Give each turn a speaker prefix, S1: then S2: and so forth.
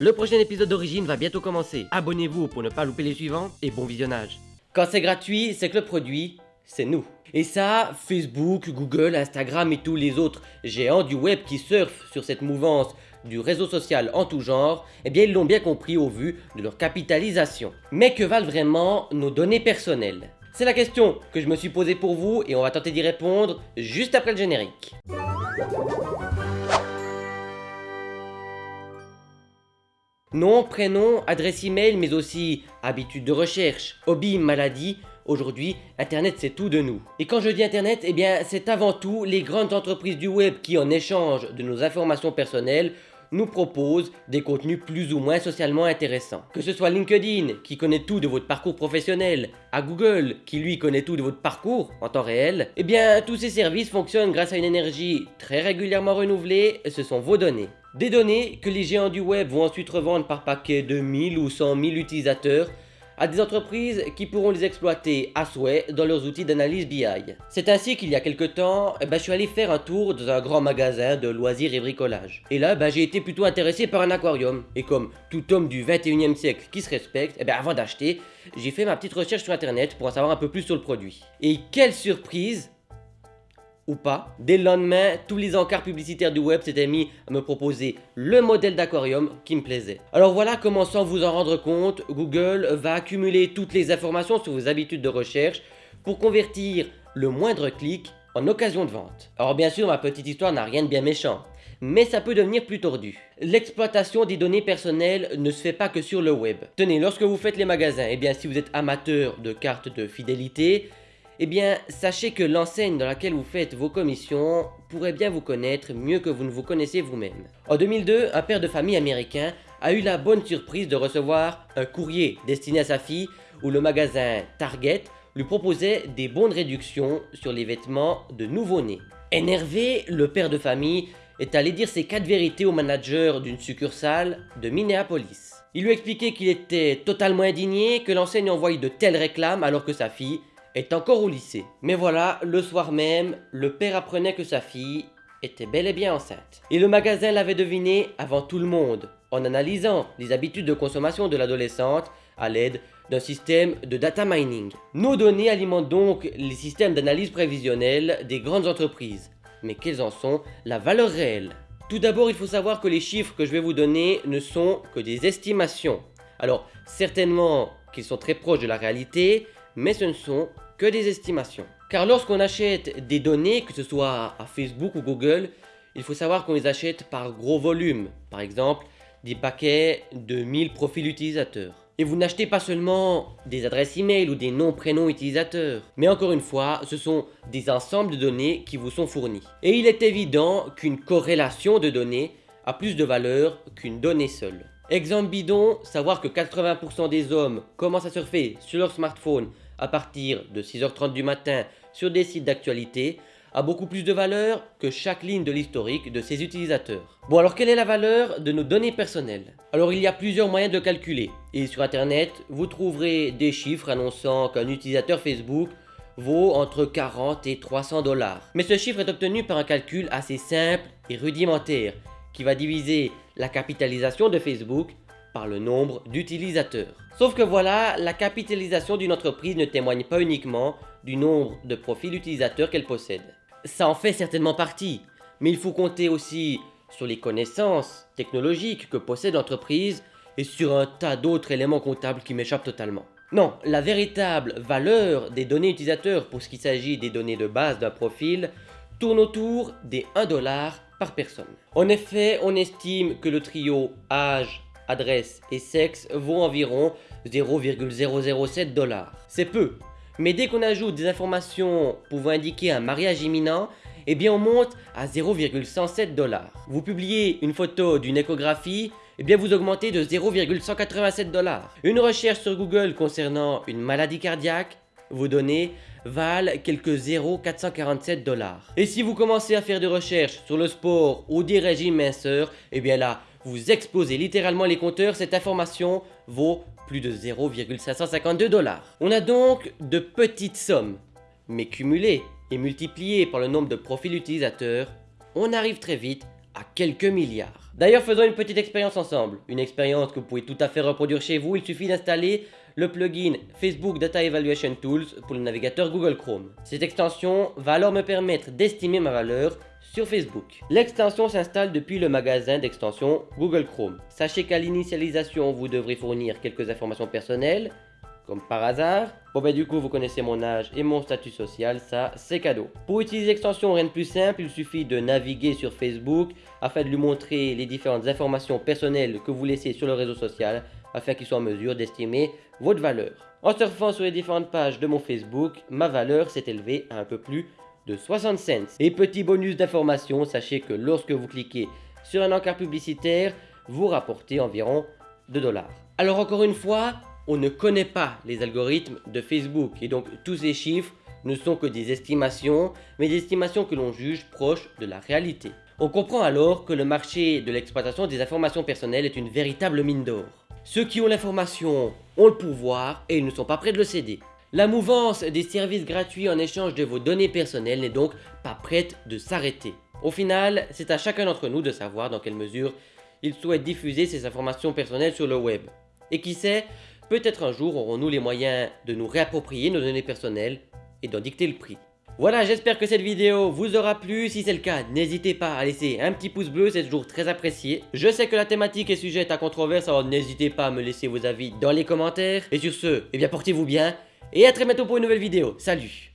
S1: Le prochain épisode d'Origine va bientôt commencer. Abonnez-vous pour ne pas louper les suivants et bon visionnage. Quand c'est gratuit, c'est que le produit, c'est nous. Et ça, Facebook, Google, Instagram et tous les autres géants du web qui surfent sur cette mouvance du réseau social en tout genre, eh bien ils l'ont bien compris au vu de leur capitalisation. Mais que valent vraiment nos données personnelles? C'est la question que je me suis posée pour vous et on va tenter d'y répondre juste après le générique. Nom, prénom, adresse email, mais aussi habitude de recherche, hobby, maladie. Aujourd'hui, Internet c'est tout de nous. Et quand je dis Internet, eh c'est avant tout les grandes entreprises du web qui en échange de nos informations personnelles nous proposent des contenus plus ou moins socialement intéressants. Que ce soit LinkedIn qui connaît tout de votre parcours professionnel, à Google qui lui connaît tout de votre parcours en temps réel, eh bien tous ces services fonctionnent grâce à une énergie très régulièrement renouvelée, ce sont vos données. Des données que les géants du web vont ensuite revendre par paquet de 1000 ou 100 000 utilisateurs à des entreprises qui pourront les exploiter à souhait dans leurs outils d'analyse BI. C'est ainsi qu'il y a quelques temps, eh ben, je suis allé faire un tour dans un grand magasin de loisirs et bricolage. Et là, ben, j'ai été plutôt intéressé par un aquarium. Et comme tout homme du 21e siècle qui se respecte, eh ben, avant d'acheter, j'ai fait ma petite recherche sur internet pour en savoir un peu plus sur le produit. Et quelle surprise ou pas. Dès le lendemain, tous les encarts publicitaires du web s'étaient mis à me proposer le modèle d'aquarium qui me plaisait. Alors voilà comment sans vous en rendre compte, Google va accumuler toutes les informations sur vos habitudes de recherche pour convertir le moindre clic en occasion de vente. Alors bien sûr, ma petite histoire n'a rien de bien méchant, mais ça peut devenir plus tordu. L'exploitation des données personnelles ne se fait pas que sur le web. Tenez, lorsque vous faites les magasins, et eh bien si vous êtes amateur de cartes de fidélité, eh bien, sachez que l'enseigne dans laquelle vous faites vos commissions pourrait bien vous connaître mieux que vous ne vous connaissez vous-même. En 2002, un père de famille américain a eu la bonne surprise de recevoir un courrier destiné à sa fille où le magasin Target lui proposait des bons de réduction sur les vêtements de nouveau-nés. Énervé, le père de famille est allé dire ses quatre vérités au manager d'une succursale de Minneapolis. Il lui expliquait qu'il était totalement indigné que l'enseigne envoyait de telles réclames alors que sa fille est encore au lycée. Mais voilà, le soir même, le père apprenait que sa fille était bel et bien enceinte. Et le magasin l'avait deviné avant tout le monde, en analysant les habitudes de consommation de l'adolescente à l'aide d'un système de data mining. Nos données alimentent donc les systèmes d'analyse prévisionnelle des grandes entreprises. Mais quelles en sont la valeur réelle? Tout d'abord, il faut savoir que les chiffres que je vais vous donner ne sont que des estimations. Alors, certainement qu'ils sont très proches de la réalité, mais ce ne sont que des estimations. Car lorsqu'on achète des données, que ce soit à Facebook ou Google, il faut savoir qu'on les achète par gros volume. Par exemple, des paquets de 1000 profils utilisateurs. Et vous n'achetez pas seulement des adresses email ou des noms prénoms utilisateurs, mais encore une fois, ce sont des ensembles de données qui vous sont fournis. Et il est évident qu'une corrélation de données a plus de valeur qu'une donnée seule. Exemple bidon, savoir que 80% des hommes commencent à surfer sur leur smartphone à partir de 6h30 du matin sur des sites d'actualité a beaucoup plus de valeur que chaque ligne de l'historique de ses utilisateurs. Bon alors quelle est la valeur de nos données personnelles? Alors il y a plusieurs moyens de calculer et sur internet vous trouverez des chiffres annonçant qu'un utilisateur Facebook vaut entre 40 et 300 dollars. Mais ce chiffre est obtenu par un calcul assez simple et rudimentaire qui va diviser la capitalisation de Facebook par le nombre d'utilisateurs. Sauf que voilà, la capitalisation d'une entreprise ne témoigne pas uniquement du nombre de profils utilisateurs qu'elle possède. Ça en fait certainement partie, mais il faut compter aussi sur les connaissances technologiques que possède l'entreprise et sur un tas d'autres éléments comptables qui m'échappent totalement. Non, la véritable valeur des données utilisateurs pour ce qui s'agit des données de base d'un profil tourne autour des 1 dollar par personne. En effet, on estime que le trio âge, adresse et sexe vaut environ 0,007 dollars. C'est peu, mais dès qu'on ajoute des informations pouvant indiquer un mariage imminent, eh bien on monte à 0,107 dollars. Vous publiez une photo d'une échographie, eh bien vous augmentez de 0,187 dollars. Une recherche sur Google concernant une maladie cardiaque, vos données valent quelques 0,447 dollars. Et si vous commencez à faire des recherches sur le sport ou des régimes minceurs, eh bien là, vous explosez littéralement les compteurs, cette information vaut plus de 0,552 dollars. On a donc de petites sommes, mais cumulées et multipliées par le nombre de profils utilisateurs, on arrive très vite à quelques milliards. D'ailleurs, faisons une petite expérience ensemble. Une expérience que vous pouvez tout à fait reproduire chez vous. Il suffit d'installer le plugin Facebook Data Evaluation Tools pour le navigateur Google Chrome. Cette extension va alors me permettre d'estimer ma valeur sur Facebook. L'extension s'installe depuis le magasin d'extension Google Chrome. Sachez qu'à l'initialisation, vous devrez fournir quelques informations personnelles, comme par hasard. Bon ben du coup vous connaissez mon âge et mon statut social, ça c'est cadeau. Pour utiliser l'extension rien de plus simple, il suffit de naviguer sur Facebook afin de lui montrer les différentes informations personnelles que vous laissez sur le réseau social afin qu'il soit en mesure d'estimer votre valeur. En surfant sur les différentes pages de mon Facebook, ma valeur s'est élevée à un peu plus de 60 cents. Et petit bonus d'information, sachez que lorsque vous cliquez sur un encart publicitaire, vous rapportez environ 2 dollars. Alors encore une fois, on ne connaît pas les algorithmes de Facebook et donc tous ces chiffres ne sont que des estimations, mais des estimations que l'on juge proches de la réalité. On comprend alors que le marché de l'exploitation des informations personnelles est une véritable mine d'or. Ceux qui ont l'information ont le pouvoir et ils ne sont pas prêts de le céder. La mouvance des services gratuits en échange de vos données personnelles n'est donc pas prête de s'arrêter. Au final, c'est à chacun d'entre nous de savoir dans quelle mesure il souhaite diffuser ses informations personnelles sur le web. Et qui sait, peut-être un jour aurons-nous les moyens de nous réapproprier nos données personnelles et d'en dicter le prix. Voilà, j'espère que cette vidéo vous aura plu. Si c'est le cas, n'hésitez pas à laisser un petit pouce bleu, c'est toujours très apprécié. Je sais que la thématique est sujette à controverse, alors n'hésitez pas à me laisser vos avis dans les commentaires. Et sur ce, eh bien portez-vous bien et à très bientôt pour une nouvelle vidéo. Salut